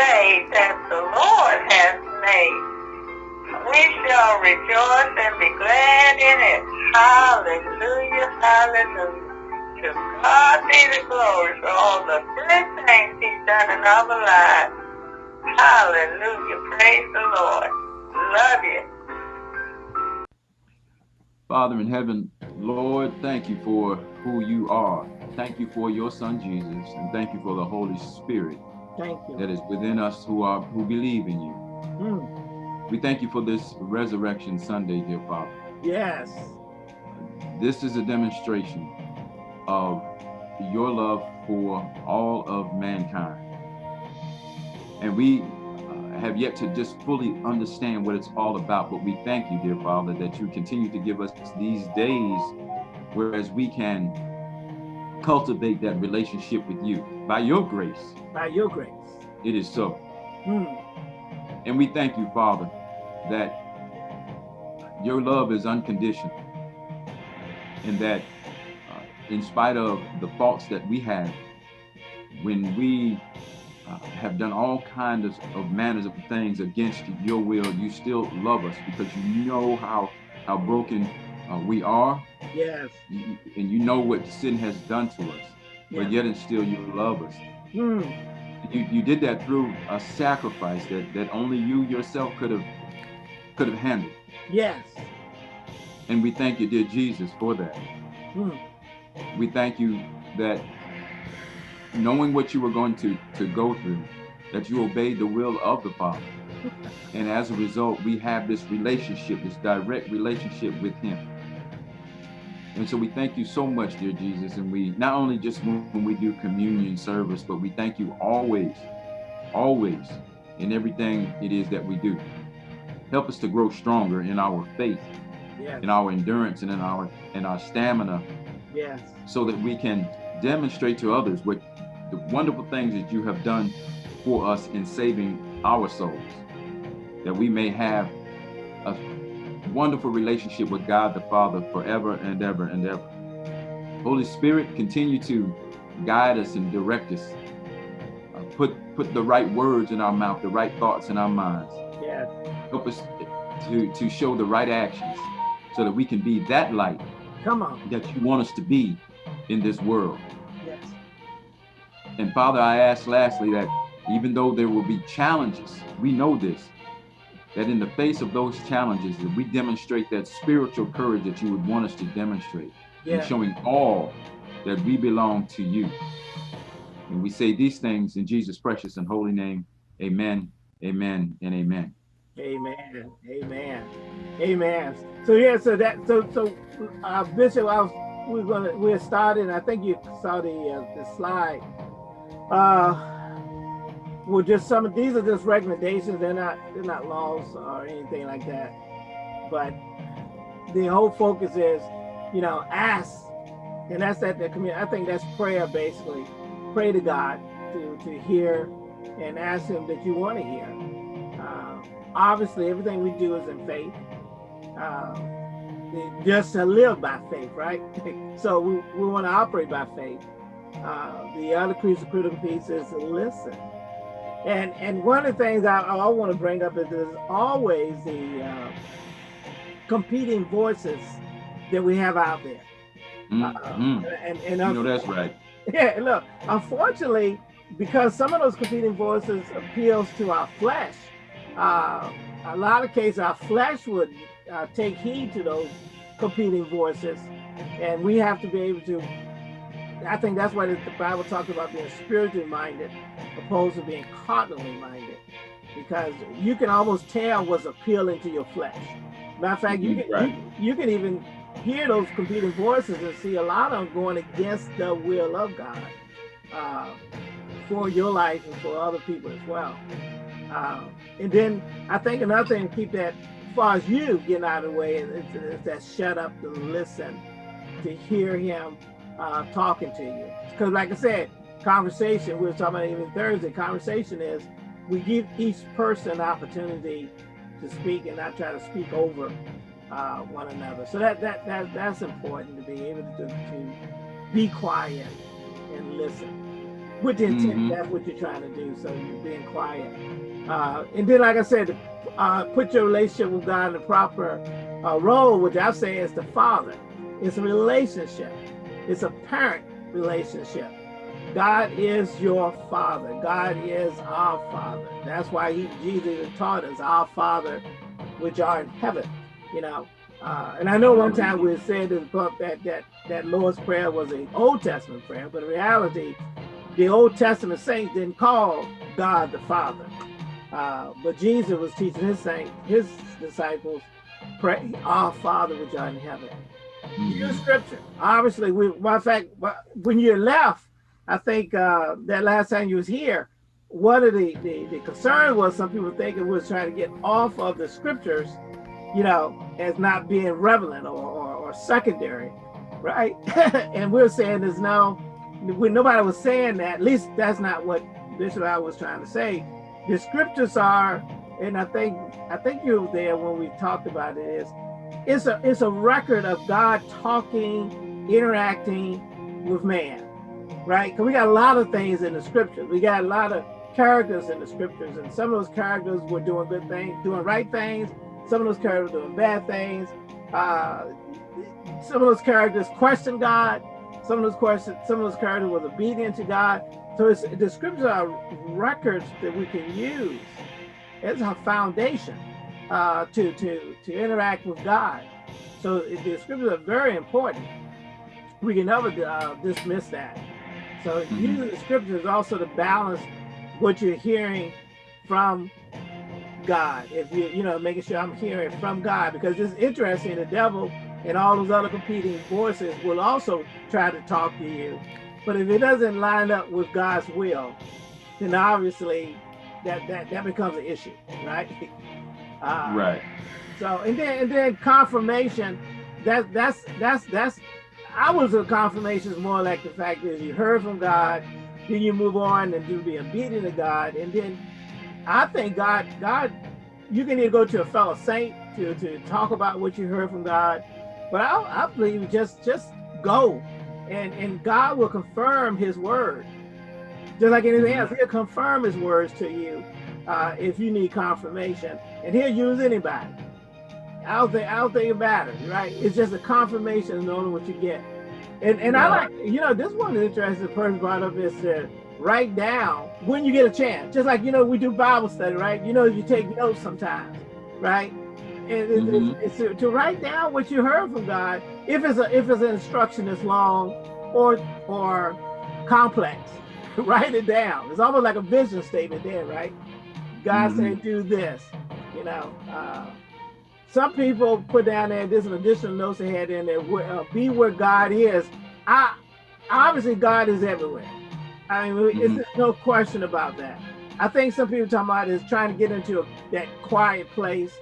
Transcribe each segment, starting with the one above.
day that the Lord has made. We shall rejoice and be glad in it. Hallelujah, hallelujah. To God be the glory for all the good things he's done in our lives. Hallelujah, praise the Lord. Love you. Father in heaven, Lord, thank you for who you are. Thank you for your son Jesus, and thank you for the Holy Spirit Thank you. that is within us who are who believe in you. Mm, We thank you for this Resurrection Sunday, dear Father. yes. This is a demonstration of your love for all of mankind. And we uh, have yet to just fully understand what it's all about, but we thank you, dear Father, that you continue to give us these days whereas we can cultivate that relationship with you. By your grace, By your grace. it is so. Mm, And we thank you, Father, that your love is unconditional and that uh, in spite of the faults that we have, when we uh, have done all kinds of, of manners of things against your will, you still love us because you know how, how broken uh, we are yes. and you know what sin has done to us, Yeah. but yet and still you love us. Mm, You, you did that through a sacrifice that, that only you yourself could have could have handled. yes. And we thank you, dear Jesus, for that. Mm, We thank you that knowing what you were going to, to go through, that you obeyed the will of the Father. And as a result, we have this relationship, this direct relationship with Him. And so we thank you so much, dear Jesus. And we not only just when we do communion service, but we thank you always, always in everything it is that we do. Help us to grow stronger in our faith, yes. in our endurance, and in our in our stamina Yes. so that we can demonstrate to others what the wonderful things that you have done for us in saving our souls, that we may have a wonderful relationship with God the Father forever and ever and ever. Holy Spirit, continue to guide us and direct us. Uh, put put the right words in our mouth, the right thoughts in our minds. Yes. Help us to to show the right actions so that we can be that light Come on. that you want us to be in this world. Yes. And Father, I ask lastly that even though there will be challenges, we know this, that in the face of those challenges, that we demonstrate that spiritual courage that you would want us to demonstrate, Yeah. and showing all that we belong to you. And we say these things in Jesus' precious and holy name. Amen, amen, and amen. Amen. Amen. Amen. So yeah, so that so so uh Bishop, I was we're gonna we're starting, I think you saw the uh, the slide. Uh well just some of these are just recommendations, they're not they're not laws or anything like that. But the whole focus is, you know, ask. And that's at the community. I think that's prayer basically. Pray to God to, to hear and ask him that you want to hear. Uh, obviously everything we do is in faith. Uh, just to live by faith, right? so we, we want to operate by faith. Uh, the other critical piece is to listen. And and one of the things I, I want to bring up is there's always the uh, competing voices that we have out there. Mm, Uh, and, and You know that's right. yeah, look, unfortunately, because some of those competing voices appeals to our flesh, uh, a lot of cases our flesh would uh, take heed to those competing voices, and we have to be able to. I think that's why the Bible talks about being spiritually minded, opposed to being carnally minded, because you can almost tell what's appealing to your flesh. Matter of fact, you can Right. you, you can even hear those competing voices and see a lot of them going against the will of God uh, for your life and for other people as well. Uh, and then I think another thing to keep that, as far as you getting out of the way, is, is that shut up to listen, to hear him uh, talking to you. Because like I said, conversation, we were talking about even Thursday, conversation is we give each person an opportunity to speak and not try to speak over uh, one another. So that, that that that's important to be able to, to be quiet and listen. with the intent Mhm. that's what you're trying to do. So you're being quiet. Uh, and then, like I said, uh, put your relationship with God in the proper uh, role, which I say is the father. It's a relationship. It's a parent relationship. God is your father. God is our father. That's why he, Jesus taught us, our father, which are in heaven. You know, uh, and I know one time we said in the book that that that Lord's prayer was an Old Testament prayer, but in reality, the Old Testament saints didn't call God the Father. Uh, but Jesus was teaching his saints, his disciples, pray, our Father which art in heaven. Use Mhm. scripture. Obviously, we, of fact, when you left, I think uh, that last time you was here, one of the, the, the concern was some people thinking we was trying to get off of the scriptures, you know, as not being relevant or, or, or secondary, right? and we we're saying there's no, when nobody was saying that, at least that's not what Bishop I was trying to say. The scriptures are, and I think I think you were there when we talked about it, is it's a it's a record of God talking, interacting with man, right? Because we got a lot of things in the scriptures. We got a lot of characters in the scriptures, and some of those characters were doing good things, doing right things. Some of those characters were doing bad things. Uh, some of those characters questioned God. Some of those questions, some of those characters was obedient to God. So it's, the scriptures are records that we can use as a foundation uh, to to to interact with God. So the scriptures are very important. We can never uh, dismiss that. So Mhm. using the scriptures also to balance what you're hearing from God. If you you know making sure I'm hearing from God because it's interesting. The devil and all those other competing voices will also try to talk to you, but if it doesn't line up with God's will, then obviously that that that becomes an issue, right? Uh, Right. so and then and then confirmation, that that's that's that's I was a confirmation is more like the fact that you heard from God, then you move on and do be obedient to God, and then I think God God you can either go to a fellow saint to to talk about what you heard from God, but I I believe just just go, and and God will confirm His word, just like anything else. He'll confirm His words to you uh, if you need confirmation, and He'll use anybody. I don't think I don't think it matters, right? It's just a confirmation of knowing what you get. And and I like, you know, this one interesting person brought up is to write down when you get a chance. Just like you know, we do Bible study, right? You know, you take notes sometimes, right? And it- it's, Mhm. it's to, write down what you heard from God, if it's a if it's an instruction that's long or or complex, write it down. It's almost like a vision statement there, right? God Mhm. said, do this, you know. Uh, some people put down there, there's an additional notes they had in there, where, uh, be where God is. I Obviously, God is everywhere. I mean, it's Mhm. there's no question about that. I think some people talking about is trying to get into a, that quiet place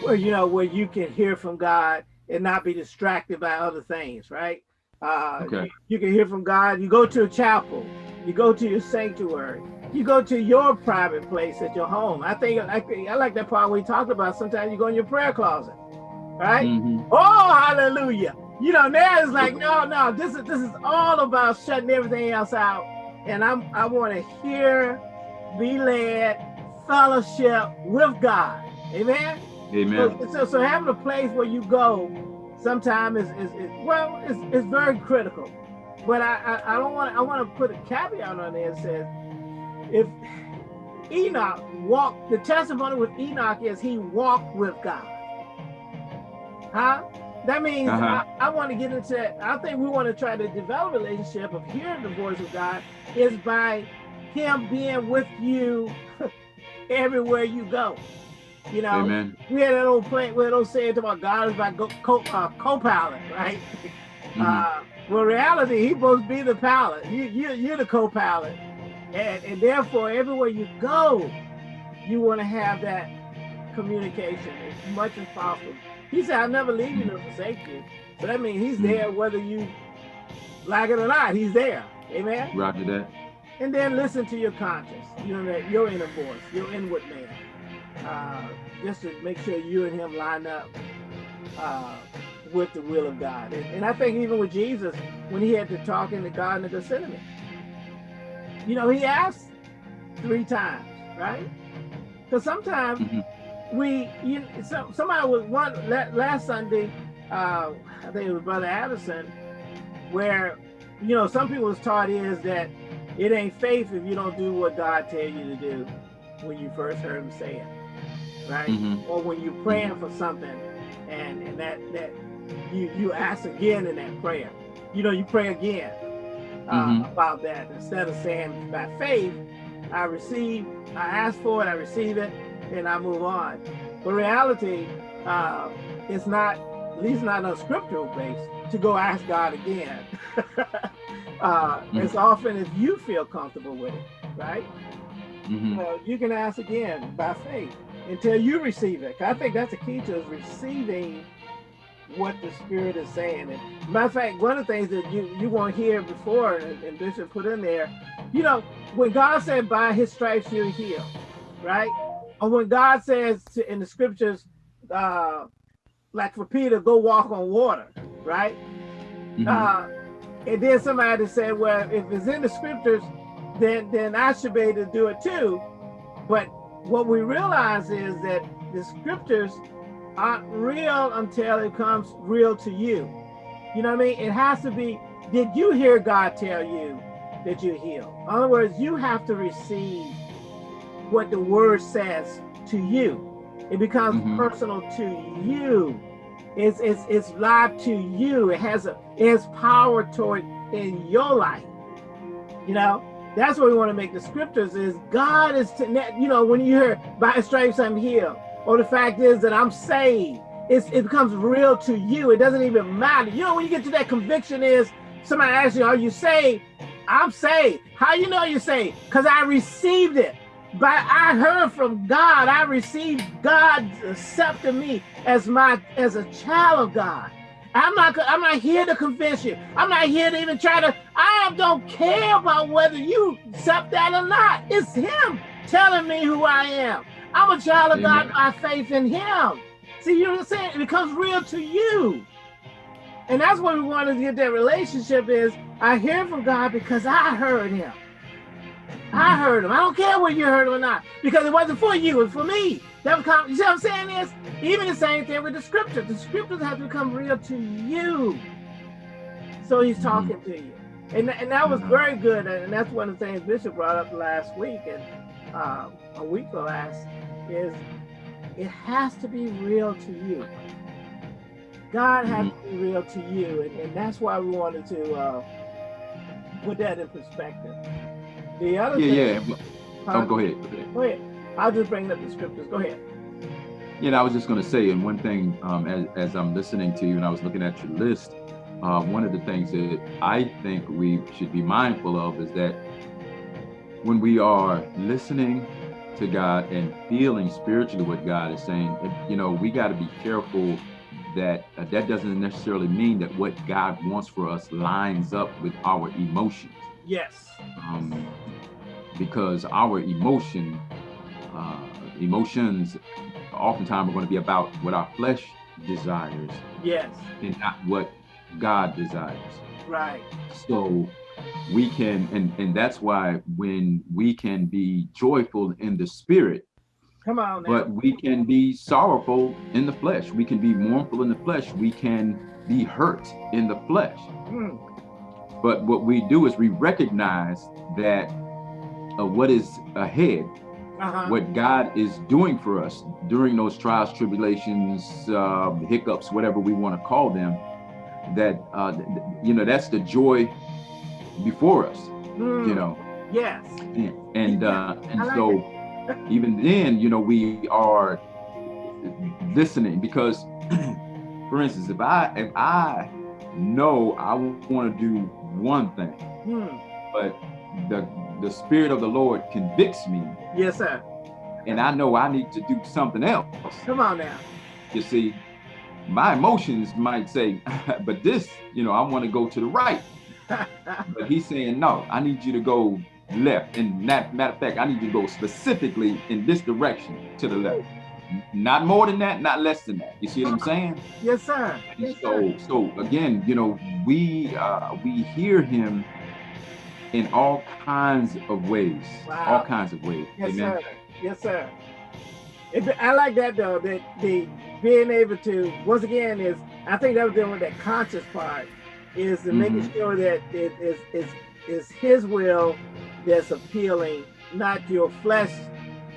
where, you know, where you can hear from God and not be distracted by other things, right? Uh, Okay. you, you can hear from God. You go to a chapel, you go to your sanctuary, you go to your private place at your home. I think I, I like that part he talked about sometimes you go in your prayer closet, right? Mhm. Oh, hallelujah. You know, now it's like, no, no, this is this is all about shutting everything else out. And I'm I want to hear, be led, fellowship with God. Amen. Amen. So, so, so having a place where you go sometimes is, is, is well, it's, it's very critical. But I, I, I don't want I want to put a caveat on there that says if Enoch walked, the testimony with Enoch is he walked with God. Huh? That means Uh-huh. I, I want to get into that. I think we want to try to develop a relationship of hearing the voice of God is by him being with you everywhere you go. You know, Amen. we had that old play where those saying about God is my co, uh, co-pilot, right? Mhm. Uh, well, reality, he supposed to be the pilot. You, you, you're the co-pilot, and, and therefore, everywhere you go, you want to have that communication as much as possible. He said, "I'll never leave you nor forsake you." So that means he's Mhm. there whether you like it or not. He's there. Amen. Roger that. And then listen to your conscience. You know that your inner voice, your inward man. Uh, just to make sure you and him line up uh, with the will of God. And, and I think even with Jesus, when he had to talk in the Garden of Gethsemane, you know, he asked three times, right? Because sometimes Mhm. we, you so, somebody was one last Sunday, uh, I think it was Brother Addison, where, you know, some people was taught is that it ain't faith if you don't do what God tell you to do when you first heard him say it, right? Mhm. Or when you're praying for something and, and that, that you, you ask again in that prayer. You know, you pray again uh, Mhm. about that instead of saying by faith, I receive, I ask for it, I receive it, and I move on. But reality, uh, it's not, at least not on scriptural base, to go ask God again. uh, It's often if you feel comfortable with it, right? Mhm. Well, you can ask again by faith until you receive it. I think that's the key to is receiving what the Spirit is saying. And matter of fact, one of the things that you you won't hear before, and, and Bishop put in there, you know, when God said, "By His stripes you're healed," right? Or when God says to, in the Scriptures, uh, like for Peter, "Go walk on water," right? Mhm. Uh, and then somebody said, well, if it's in the scriptures, then then I should be able to do it too. But what we realize is that the scriptures aren't real until it comes real to you. You know what I mean? It has to be, did you hear God tell you that you're healed? In other words, you have to receive what the word says to you. It becomes Mhm. personal to you. It's, it's, it's live to you. It has a it has power toward in your life. You know, that's what we want to make the scriptures is God is to you know when you hear by his stripes I'm healed, or the fact is that I'm saved. It's, it becomes real to you. It doesn't even matter. You know, when you get to that conviction is somebody asks you, are you saved? I'm saved. How you know you're saved? Because I received it. But I heard from God. I received God accepting me as my as a child of God. I'm not I'm not here to convince you. I'm not here to even try to I don't care about whether you accept that or not. It's him telling me who I am. I'm a child of God by faith in him. See, you know what I'm saying? It becomes real to you. And that's what we want to get that relationship is I hear from God because I heard him. I heard him. I don't care whether you heard him or not, because it wasn't for you, it was for me. That become, you see what I'm saying is, even the same thing with the scriptures. The scriptures have to become real to you. So he's talking to you. And, and that was very good. And that's one of the things Bishop brought up last week and uh, a week or last is it has to be real to you. God has to be real to you. And, and that's why we wanted to uh, put that in perspective. The other Yeah, thing, yeah. Oh, go ahead. Go ahead. Go ahead. I'll just bring up the scriptures. Go ahead. Yeah, and I was just going to say, and one thing, um, as, as I'm listening to you and I was looking at your list, uh, one of the things that I think we should be mindful of is that when we are listening to God and feeling spiritually what God is saying, you know, we got to be careful that uh, that doesn't necessarily mean that what God wants for us lines up with our emotions. Yes. um, because our emotion, uh, emotions, oftentimes are going to be about what our flesh desires Yes. and not what God desires. Right. So we can, and and that's why when we can be joyful in the spirit, Come on now. but we can be sorrowful in the flesh. We can be mournful in the flesh. We can be hurt in the flesh. Mm, But what we do is we recognize that uh, what is ahead, uh-huh. what God is doing for us during those trials, tribulations, uh, hiccups, whatever we want to call them, that, uh, you know, that's the joy before us, Mm, you know. Yes. And, and, uh, and like so even then, you know, we are listening because, for instance, if I, if I know I want to do one thing, Mm, but the the spirit of the Lord convicts me, yes, sir. and I know I need to do something else. Come on now. You see, my emotions might say, but this, you know, I want to go to the right. But he's saying, no, I need you to go left. And that matter of fact, I need you to go specifically in this direction to the left. Not more than that, not less than that. You see what I'm saying? yes, sir. Yes, sir. so, so again, you know, we uh, we hear him in all kinds of ways. Wow. All kinds of ways. Yes, Amen. sir. Yes, sir. It, I like that though. That the being able to once again is I think that was dealing with that conscious part is the making Mhm. sure that it is is is His will that's appealing, not your flesh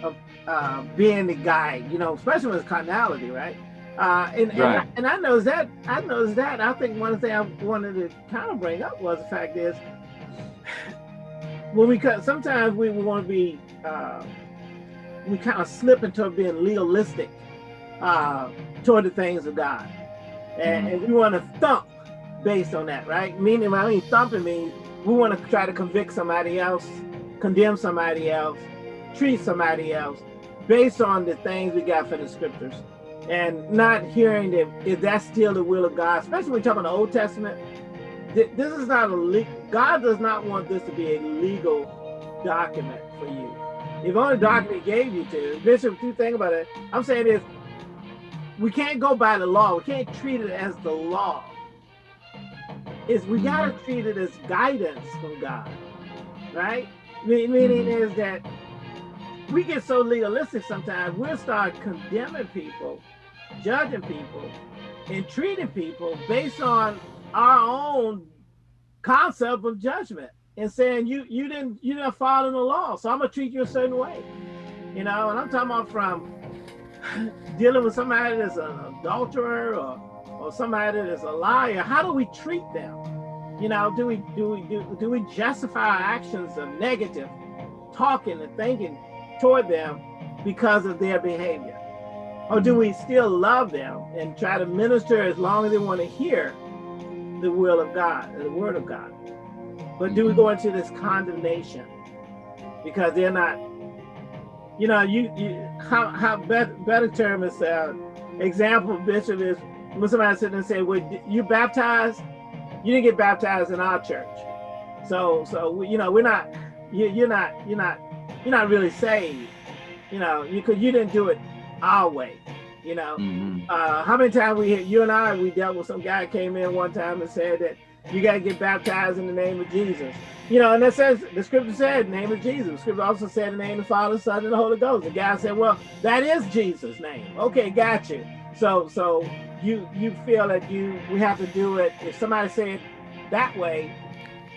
of uh, being the guy, You know, especially with carnality, right? Uh, and, and, I, Right. and I knows that I knows that. I think one thing I wanted to kind of bring up was the fact is when we cut sometimes we want to be uh, we kind of slip into being legalistic uh, toward the things of God, and, Mhm. and we want to thump based on that, right? Meaning, I mean thumping means we want to try to convict somebody else, condemn somebody else, treat somebody else based on the things we got from the scriptures, and not hearing that if that's still the will of God, especially when we talk about the Old Testament. This is not a God does not want this to be a legal document for you. If only document mm-hmm. he gave you to, Bishop, if you think about it, I'm saying is we can't go by the law. We can't treat it as the law. Is we gotta treat it as guidance from God, right? Meaning Mhm. is that we get so legalistic sometimes we'll start condemning people, judging people, and treating people based on our own concept of judgment and saying you you didn't you didn't follow the law, so I'm gonna treat you a certain way. You know, and I'm talking about from dealing with somebody that's an adulterer or or somebody that's a liar. How do we treat them? You know, do we do we do, do we justify our actions of negative talking and thinking toward them because of their behavior? Or do we still love them and try to minister as long as they want to hear the will of God, the word of God? But do we go into this condemnation because they're not, you know, you, you how how better, better term is uh, example bishop is when somebody sit and say, "Well, you baptized? You didn't get baptized in our church, so so you know we're not you, you're not you're not you're not really saved, you know, you could you didn't do it our way, you know." Mhm. uh, how many times we hit you and I we dealt with some guy came in one time and said that you got to get baptized in the name of Jesus. You know, and that says the scripture said name of Jesus. The scripture also said the name of the Father, Son, and the Holy Ghost. The guy said, "Well, that is Jesus' name." Okay, got you. So, so you you feel that you we have to do it. If somebody say it that way,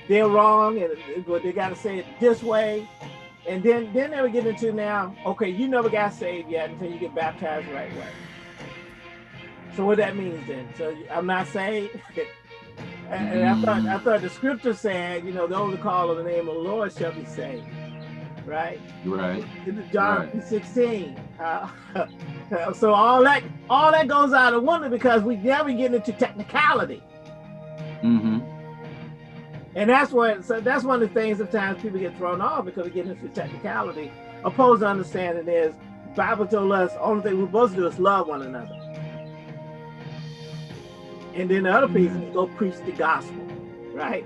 they're wrong, and they got to say it this way. And then then they would get into now. Okay, you never got saved yet until you get baptized the right way. So what that means then? So I'm not saved. and and I thought I thought the scripture said, you know, those who call on the name of the Lord shall be saved, right? Right. In the John Right. 16. Uh, so all that all that goes out of wonder because we now we get into technicality. Mm-hmm. And that's what so that's one of the things sometimes people get thrown off because we get into technicality. Opposed to understanding is Bible told us only thing we're supposed to do is love one another. And then the other piece is go preach the gospel, right?